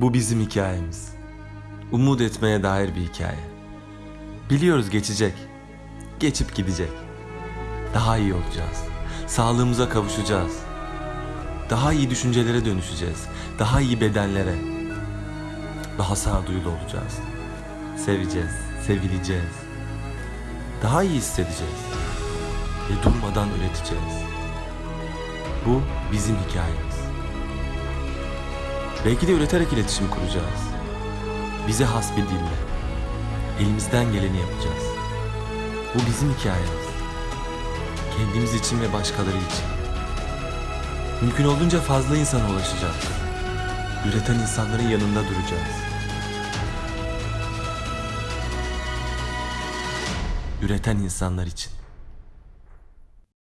Bu bizim hikayemiz. Umut etmeye dair bir hikaye. Biliyoruz geçecek. Geçip gidecek. Daha iyi olacağız. Sağlığımıza kavuşacağız. Daha iyi düşüncelere dönüşeceğiz. Daha iyi bedenlere. Daha sağduyulu olacağız. Seveceğiz, sevileceğiz. Daha iyi hissedeceğiz. Ve durmadan üreteceğiz. Bu bizim hikayemiz. Belki de üreterek iletişim kuracağız. Bize has bir dille. Elimizden geleni yapacağız. Bu bizim hikayemiz. Kendimiz için ve başkaları için. Mümkün olduğunca fazla insana ulaşacağız. Üreten insanların yanında duracağız. Üreten insanlar için.